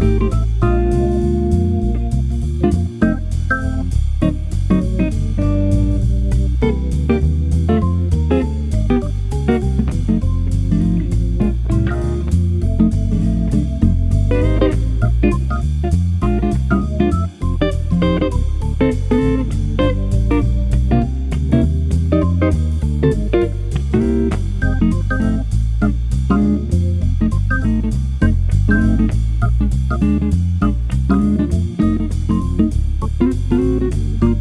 Música Música